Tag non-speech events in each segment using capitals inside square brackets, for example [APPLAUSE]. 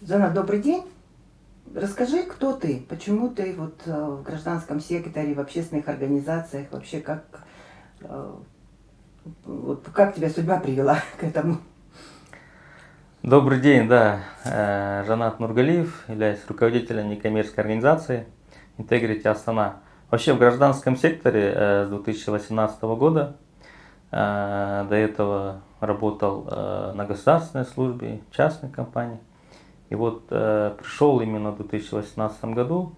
Жанна, добрый день. Расскажи, кто ты, почему ты вот э, в гражданском секторе, в общественных организациях, вообще как, э, вот как тебя судьба привела [LAUGHS] к этому? Добрый день, да. Э, Жанат Нургалиев, являюсь руководителем некоммерческой организации Integrity Астана. Вообще в гражданском секторе с 2018 года, до этого работал на государственной службе, частной компании. И вот э, пришел именно в 2018 году,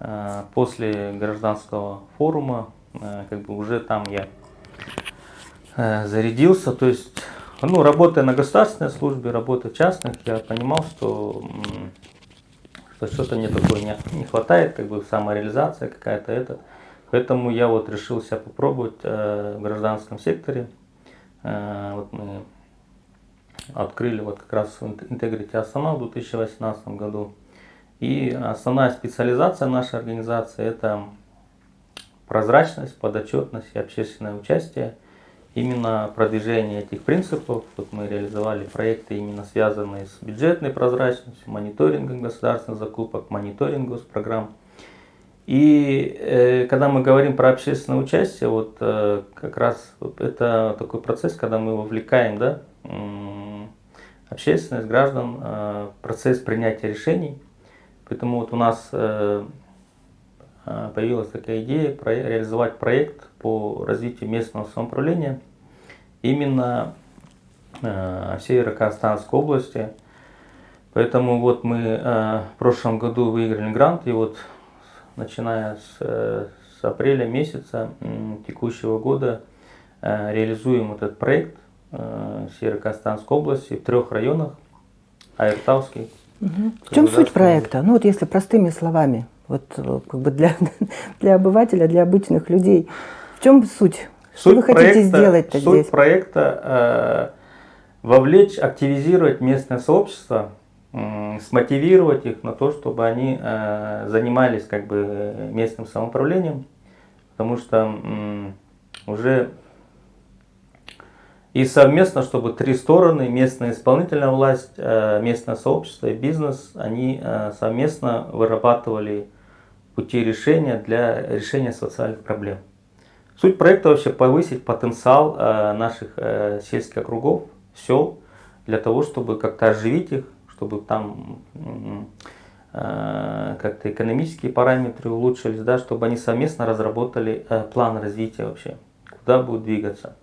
э, после гражданского форума, э, как бы уже там я э, зарядился, то есть, ну, работая на государственной службе, работая в частных, я понимал, что, что что-то мне такое не, не хватает, как бы самореализация какая-то это. Поэтому я вот решил себя попробовать э, в гражданском секторе. Э, вот мы открыли вот как раз Integrity Астана в 2018 году. И основная специализация нашей организации это прозрачность, подотчетность и общественное участие. Именно продвижение этих принципов, вот мы реализовали проекты именно связанные с бюджетной прозрачностью, мониторингом государственных закупок, мониторингом программ. И э, когда мы говорим про общественное участие, вот э, как раз это такой процесс, когда мы вовлекаем да, общественность, граждан, э, процесс принятия решений. Поэтому вот у нас э, э, появилась такая идея реализовать проект по развитию местного самоуправления именно всей Иракостанской области. Поэтому вот мы в прошлом году выиграли грант, и вот начиная с, с апреля месяца текущего года реализуем этот проект э, Северо-Казахстанской области, в трех районах, Айртауский. Угу. В чем суть проекта? Ну вот если простыми словами, вот э, как бы для, [LAUGHS] для обывателя, для обычных людей, в чем суть? Что суть вы хотите проекта, сделать суть здесь? Суть проекта э, вовлечь, активизировать местное сообщество, э, смотивировать их на то, чтобы они э, занимались как бы местным самоуправлением, потому что э, уже и совместно, чтобы три стороны, местная исполнительная власть, э, местное сообщество и бизнес, они э, совместно вырабатывали пути решения для решения социальных проблем. Суть проекта вообще повысить потенциал э, наших сельских округов, сел, для того, чтобы как-то оживить их, чтобы там как-то экономические параметры улучшились, да, чтобы они совместно разработали план развития вообще, куда будут двигаться.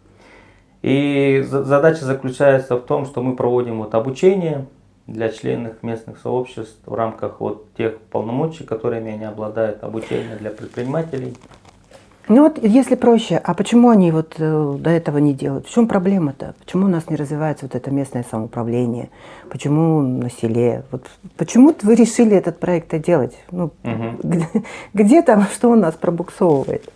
И задача заключается в том, что мы проводим вот обучение для членов местных сообществ в рамках вот тех полномочий, которыми они обладают, обучение для предпринимателей. Ну вот, если проще, а почему они вот э, до этого не делают? В чем проблема-то? Почему у нас не развивается вот это местное самоуправление? Почему на селе? Вот почему вы решили этот проект делать? Ну, угу. где, где там, что у нас пробуксовывает?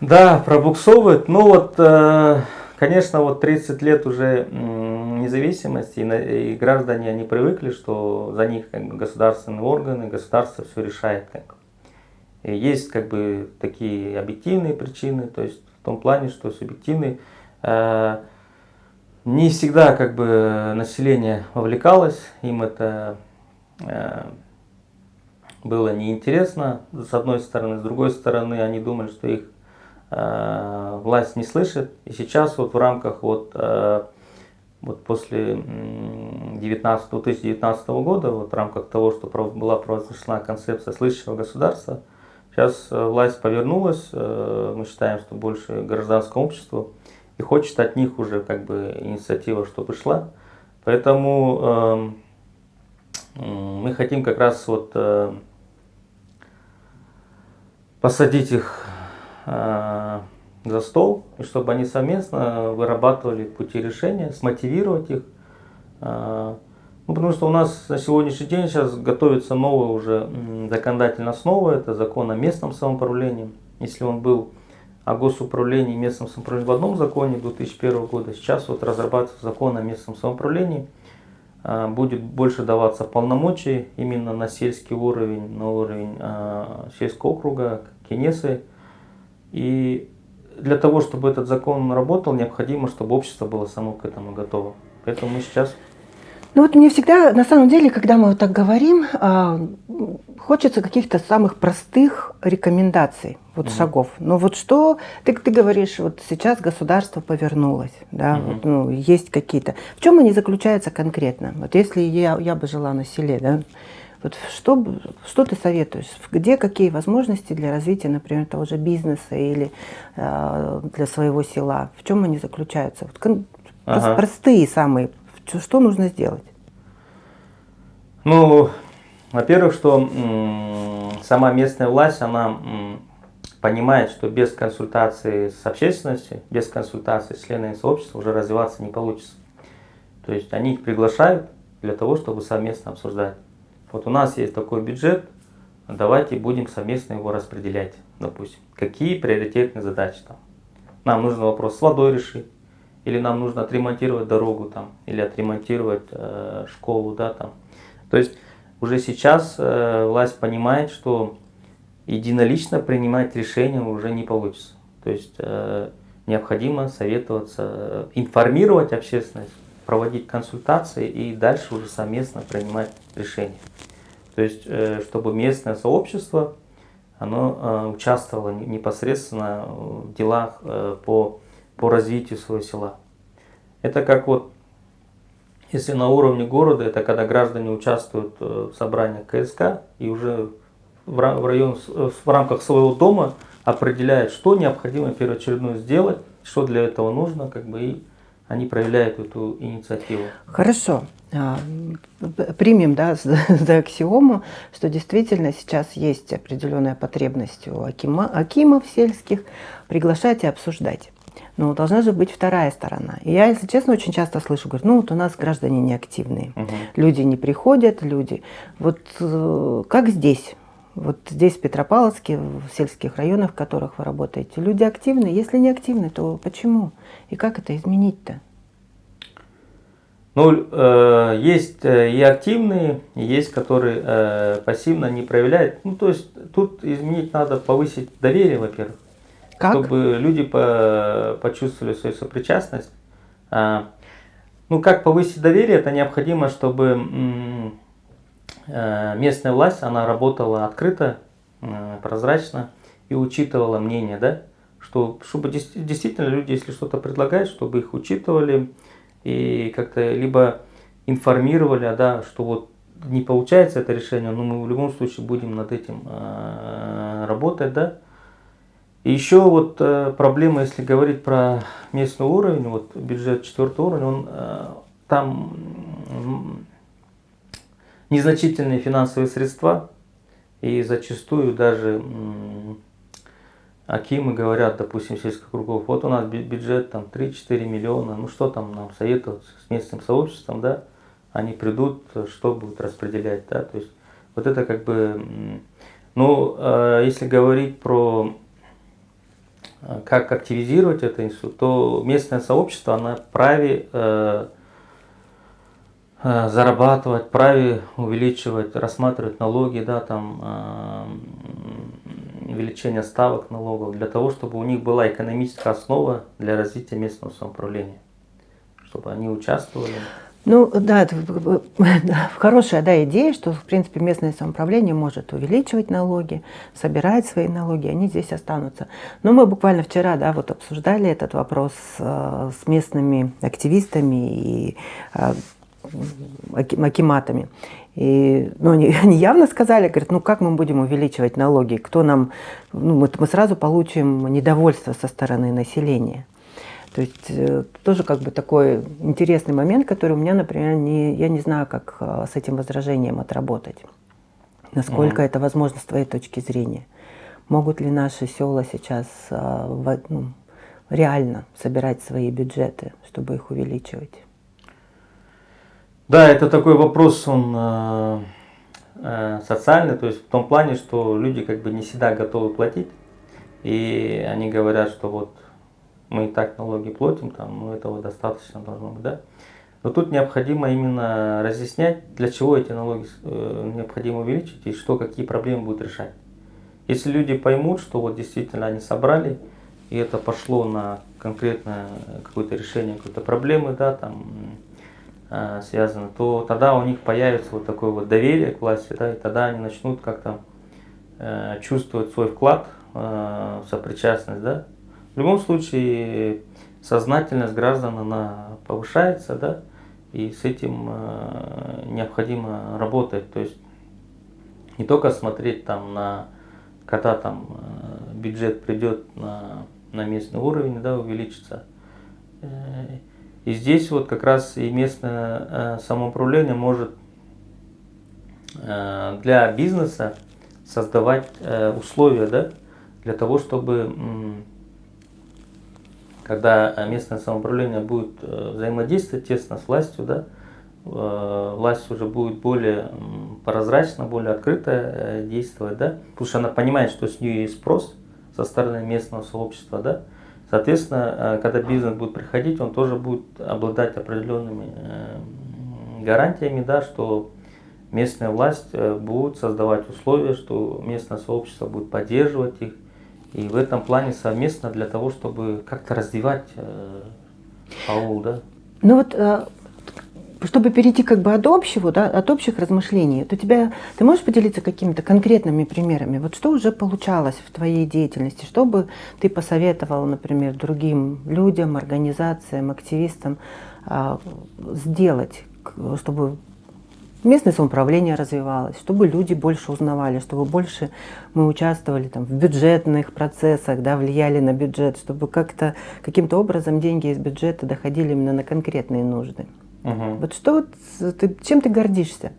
Да, пробуксовывает. Ну вот... Э Конечно, вот 30 лет уже независимости, и, граждане, они привыкли, что за них как бы, государственные органы, государство все решает. Как. Есть как бы такие объективные причины, то есть в том плане, что субъективные. Э, не всегда как бы население вовлекалось, им это э, было неинтересно, с одной стороны, с другой стороны, они думали, что их власть не слышит. И сейчас вот в рамках вот, э, вот после 19, 2019 года, вот в рамках того, что была провозглашена концепция слышащего государства, сейчас э, власть повернулась, мы считаем, что больше гражданскому обществу, и хочет от них уже как бы инициатива, что пришла. Поэтому э, мы хотим как раз вот э, посадить их Э, за стол, и чтобы они совместно вырабатывали пути решения, смотивировать их. Э, ну, потому что у нас на сегодняшний день сейчас готовится новая уже законодательная основа, это закон о местном самоуправлении. Если он был о госуправлении и местном самоуправлении в одном законе 2001 года, сейчас вот разрабатывается закон о местном самоуправлении, э, будет больше даваться полномочий именно на сельский уровень, на уровень сельского округа, Кенесы, и для того, чтобы этот закон работал, необходимо, чтобы общество было само к этому готово. Поэтому мы сейчас Ну вот мне всегда, на самом деле, когда мы вот так говорим, а, хочется каких-то самых простых рекомендаций, вот mm шагов. Но вот что, ты, ты говоришь, вот сейчас государство повернулось, да, mm вот, ну, есть какие-то. В чем они заключаются конкретно? Вот если я, я бы жила на селе, да, вот что, что ты советуешь? Где какие возможности для развития, например, того же бизнеса или э, для своего села? В чем они заключаются? Вот, ага. Простые самые что нужно сделать? Ну, во-первых, что сама местная власть, она понимает, что без консультации с общественностью, без консультации с членами сообщества уже развиваться не получится. То есть они их приглашают для того, чтобы совместно обсуждать. Вот у нас есть такой бюджет, давайте будем совместно его распределять, допустим. Какие приоритетные задачи там. Нам нужно вопрос с водой решить, или нам нужно отремонтировать дорогу там, или отремонтировать э, школу, да, там. То есть уже сейчас э, власть понимает, что единолично принимать решения уже не получится. То есть э, необходимо советоваться, информировать общественность, проводить консультации и дальше уже совместно принимать решения. То есть, э, чтобы местное сообщество оно э, участвовало непосредственно в делах э, по по развитию своего села. Это как вот, если на уровне города, это когда граждане участвуют в собраниях КСК и уже в, район, в рамках своего дома определяют, что необходимо первоочередное сделать, что для этого нужно, как бы и они проявляют эту инициативу. Хорошо. А, примем да, [LAUGHS] за аксиому, что действительно сейчас есть определенная потребность у акима, акимов сельских приглашать и обсуждать. Но должна же быть вторая сторона. И я, если честно, очень часто слышу, говорю, ну вот у нас граждане неактивные, угу. люди не приходят, люди. Вот э, как здесь? Вот здесь, в Петропавловске, в сельских районах, в которых вы работаете, люди активны. Если не активны, то почему? И как это изменить-то? Ну, э, есть э, и активные, есть, которые э, пассивно не проявляют. Ну, то есть тут изменить надо, повысить доверие, во-первых. Как? Чтобы люди по почувствовали свою сопричастность. А, ну, как повысить доверие, это необходимо, чтобы местная власть, она работала открыто, э, прозрачно и учитывала мнение, да, что, чтобы действительно люди, если что-то предлагают, чтобы их учитывали и как-то либо информировали, а, да, что вот не получается это решение, но мы в любом случае будем над этим э, работать, да, и еще вот э, проблема, если говорить про местный уровень, вот бюджет четвертого уровня, он э, там незначительные финансовые средства, и зачастую даже Акимы говорят, допустим, сельских кругов, вот у нас бюджет там 3-4 миллиона, ну что там нам советоваться с местным сообществом, да, они придут, что будут распределять, да, то есть вот это как бы, ну, э, если говорить про Э, как активизировать это институт, то местное сообщество, оно праве э, зарабатывать, праве увеличивать, рассматривать налоги, да, там, э, увеличение ставок налогов, для того, чтобы у них была экономическая основа для развития местного самоуправления, чтобы они участвовали. Ну да, это хорошая да, идея, что в принципе местное самоуправление может увеличивать налоги, собирать свои налоги, они здесь останутся. Но мы буквально вчера да, вот обсуждали этот вопрос э, с местными активистами и э, акиматами. И, ну, они, [LAUGHS] они явно сказали, говорят, ну как мы будем увеличивать налоги, кто нам, ну, мы, мы сразу получим недовольство со стороны населения. То есть э, тоже как бы такой интересный момент, который у меня, например, не, я не знаю, как э, с этим возражением отработать. Насколько mm. это возможно с твоей точки зрения. Могут ли наши села сейчас э, ну, реально собирать свои бюджеты, чтобы их увеличивать? Да, это такой вопрос, он э, э, социальный, то есть в том плане, что люди как бы не всегда готовы платить, и они говорят, что вот мы и так налоги платим, там, ну, этого достаточно должно быть, да. Но тут необходимо именно разъяснять, для чего эти налоги э, необходимо увеличить и что, какие проблемы будут решать. Если люди поймут, что вот действительно они собрали, и это пошло на конкретное какое-то решение какой-то проблемы, да, там, связано, то тогда у них появится вот такое вот доверие к власти, да, и тогда они начнут как-то э, чувствовать свой вклад э, сопричастность, да. В любом случае сознательность граждан она повышается, да, и с этим э, необходимо работать, то есть не только смотреть там на, когда там э, бюджет придет на, на местный уровень, да, увеличится. Э, и здесь вот как раз и местное э, самоуправление может для бизнеса создавать условия, да, для того, чтобы когда местное самоуправление будет взаимодействовать тесно с властью, да, Э, власть уже будет более прозрачно, более открыто э, действовать, да, потому что она понимает, что с нее есть спрос со стороны местного сообщества, да, соответственно, э, когда бизнес будет приходить, он тоже будет обладать определенными гарантиями, да, что местная власть будет создавать условия, что местное сообщество будет поддерживать их, и в этом плане совместно для того, чтобы как-то развивать аул, да. Ну вот чтобы перейти как бы от общего, да, от общих размышлений, то тебя, ты можешь поделиться какими-то конкретными примерами? Вот что уже получалось в твоей деятельности? Что бы ты посоветовал, например, другим людям, организациям, активистам а, сделать, чтобы местное самоуправление развивалось, чтобы люди больше узнавали, чтобы больше мы участвовали там, в бюджетных процессах, да, влияли на бюджет, чтобы как-то каким-то образом деньги из бюджета доходили именно на конкретные нужды. Угу. Вот что вот, ты, чем ты гордишься?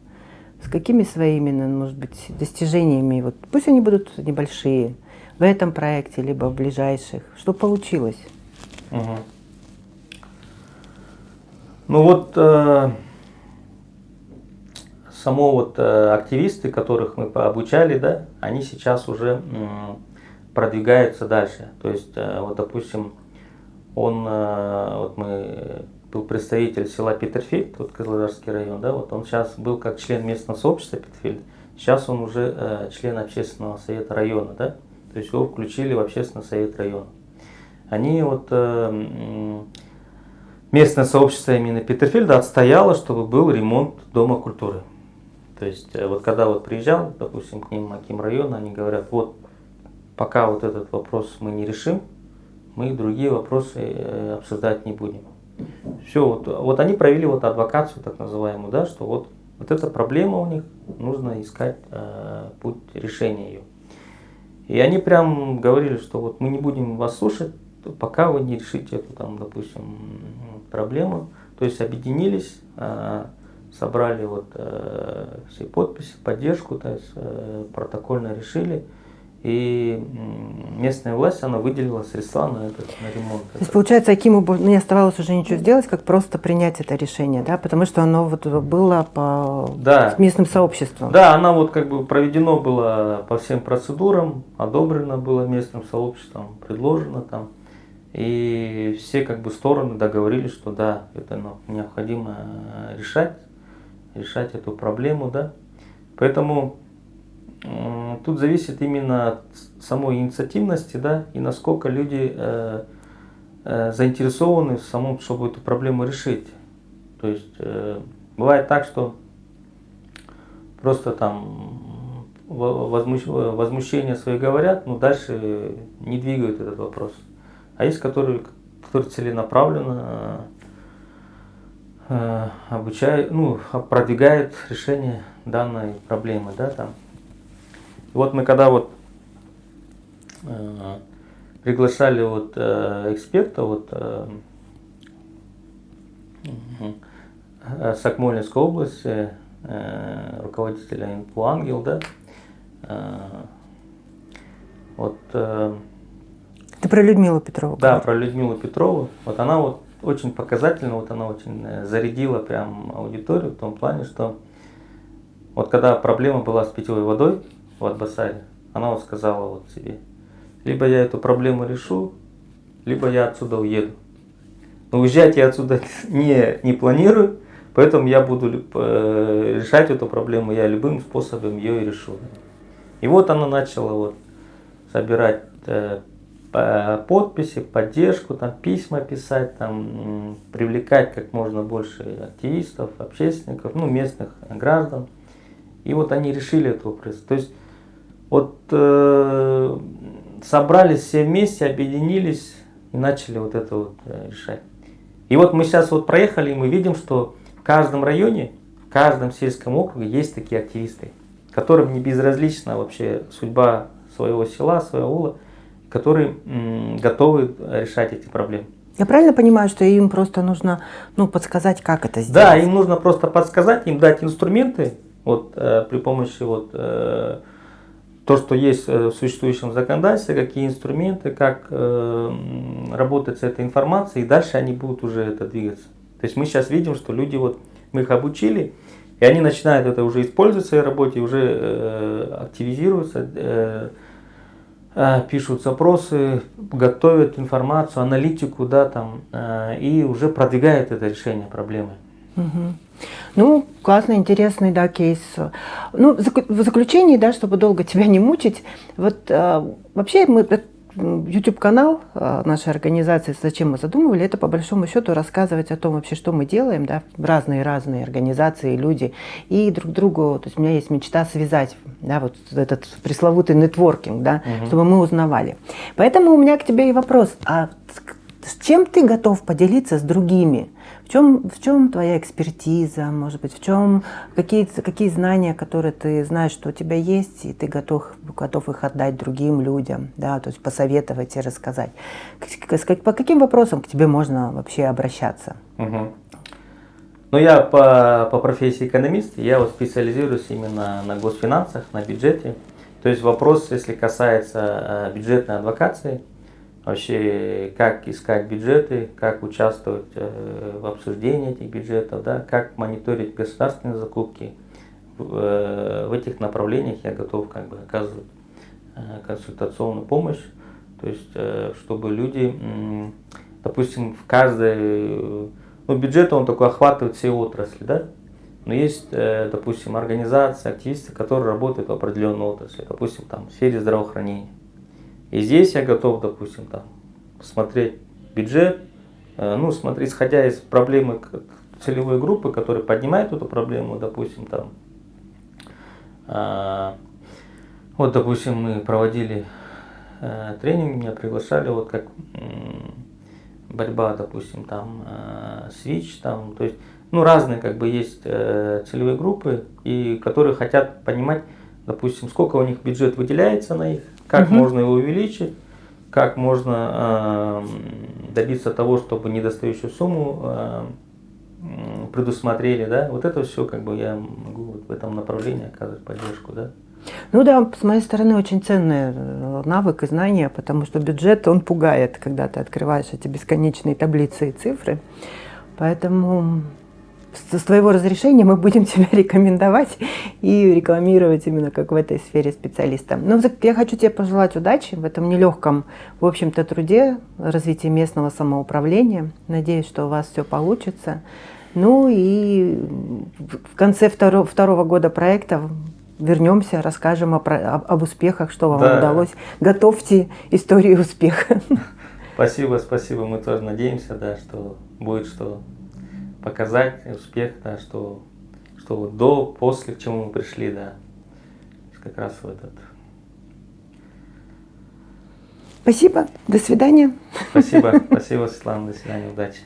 С какими своими, ну, может быть, достижениями? Вот пусть они будут небольшие в этом проекте, либо в ближайших. Что получилось? Угу. Ну вот э, само вот э, активисты, которых мы обучали, да, они сейчас уже э, продвигаются дальше. То есть, э, вот допустим, он, э, вот мы был представитель села Петерфильд, вот Козлодарский район, да, вот он сейчас был как член местного сообщества Петерфильд, сейчас он уже э, член общественного совета района, да, то есть его включили в общественный совет района. Они вот, э, местное сообщество именно Петерфильда отстояло, чтобы был ремонт Дома культуры. То есть э, вот когда вот приезжал, допустим, к ним Аким района, они говорят, вот пока вот этот вопрос мы не решим, мы другие вопросы э, обсуждать не будем. Все, вот, вот они провели вот адвокацию так называемую, да, что вот, вот эта проблема у них, нужно искать э, путь решения ее. И они прям говорили, что вот мы не будем вас слушать, пока вы не решите эту там, допустим, проблему. То есть объединились, э, собрали вот э, все подписи, поддержку, то есть э, протокольно решили. И местная власть, она выделила средства на этот на ремонт. То есть, получается, Акиму не оставалось уже ничего сделать, как просто принять это решение, да? Потому что оно вот было по да. местным сообществам. Да, оно вот как бы проведено было по всем процедурам, одобрено было местным сообществом, предложено там. И все как бы стороны договорились, что да, это необходимо решать, решать эту проблему, да. Поэтому тут зависит именно от самой инициативности, да, и насколько люди э, э, заинтересованы в самом, чтобы эту проблему решить. То есть э, бывает так, что просто там возмущ, возмущение свои говорят, но дальше не двигают этот вопрос. А есть, которые, которые целенаправленно э, обучают, ну, продвигают решение данной проблемы, да, там. Вот мы когда вот э, приглашали вот э, эксперта вот э, э, с Акмолинской области, э, руководителя ИНПУ «Ангел», да, э, вот... Э, Ты про Людмилу Петрову? Да, про Людмилу Петрову. Вот она вот очень показательно, вот она очень э, зарядила прям аудиторию в том плане, что вот когда проблема была с питьевой водой, в Атбасаре, она вот сказала вот себе, либо я эту проблему решу, либо я отсюда уеду. Но уезжать я отсюда [LAUGHS] не, не планирую, поэтому я буду э, решать эту проблему, я любым способом ее и решу. И вот она начала вот собирать э, подписи, поддержку, там, письма писать, там, привлекать как можно больше активистов, общественников, ну, местных граждан. И вот они решили этот вопрос. То есть вот э, собрались все вместе, объединились и начали вот это вот э, решать. И вот мы сейчас вот проехали, и мы видим, что в каждом районе, в каждом сельском округе есть такие активисты, которым не безразлична вообще судьба своего села, своего аула, которые готовы решать эти проблемы. Я правильно понимаю, что им просто нужно ну, подсказать, как это сделать? Да, им нужно просто подсказать, им дать инструменты вот, э, при помощи вот, э, то, что есть э, в существующем законодательстве, какие инструменты, как э, работать с этой информацией, и дальше они будут уже это двигаться. То есть мы сейчас видим, что люди, вот, мы их обучили, и они начинают это уже использовать в своей работе, уже э, активизируются, э, э, пишут запросы, готовят информацию, аналитику, да, там, э, и уже продвигают это решение проблемы. Угу. Ну, классный, интересный, да, кейс. Ну, в заключении, да, чтобы долго тебя не мучить, вот э, вообще мы YouTube-канал а, нашей организации, зачем мы задумывали, это по большому счету рассказывать о том вообще, что мы делаем, да, разные-разные организации, люди, и друг другу, то есть у меня есть мечта связать, да, вот этот пресловутый нетворкинг, да, угу. чтобы мы узнавали. Поэтому у меня к тебе и вопрос, а с чем ты готов поделиться с другими? Чем, в чем твоя экспертиза, может быть, в чем какие, какие знания, которые ты знаешь, что у тебя есть, и ты готов, готов их отдать другим людям, да, то есть посоветовать и рассказать. По каким вопросам к тебе можно вообще обращаться? Угу. Ну, я по, по профессии экономист, я вот специализируюсь именно на госфинансах, на бюджете. То есть вопрос, если касается э, бюджетной адвокации, вообще как искать бюджеты, как участвовать э, в обсуждении этих бюджетов, да, как мониторить государственные закупки. В, э, этих направлениях я готов как бы оказывать э, консультационную помощь, то есть чтобы люди, допустим, в каждой, ну бюджет он такой охватывает все отрасли, да, но есть, допустим, организации, активисты, которые работают в определенной отрасли, допустим, там в сфере здравоохранения и здесь я готов, допустим, там, смотреть бюджет, э, ну, смотреть, исходя из проблемы целевой группы, которая поднимает эту проблему, допустим, там, а, вот, допустим, мы проводили э, тренинг, меня приглашали, вот как борьба, допустим, там, э, там, то есть, ну, разные, как бы, есть целевые группы, и которые хотят понимать, допустим, сколько у них бюджет выделяется на их, как угу. можно его увеличить, как можно э, добиться того, чтобы недостающую сумму э, предусмотрели, да, вот это все, как бы я могу вот в этом направлении оказывать поддержку, да. Ну да, с моей стороны очень ценный э, навык и знания, потому что бюджет, он пугает, когда ты открываешь эти бесконечные таблицы и цифры. Поэтому с твоего разрешения мы будем [LAUGHS] тебя рекомендовать и рекламировать именно как в этой сфере специалиста. Но ну, я хочу тебе пожелать удачи в этом нелегком, в общем-то, труде развития местного самоуправления. Надеюсь, что у вас все получится. Ну и в конце второго, второго года проекта вернемся, расскажем о, об, об успехах, что вам да. удалось. Готовьте историю успеха. [LAUGHS] Спасибо, спасибо. Мы тоже надеемся, да, что будет что показать успех, да, что, что вот до, после, к чему мы пришли, да, как раз в этот. Спасибо, до свидания. Спасибо, [LAUGHS] спасибо, Светлана, до свидания, удачи.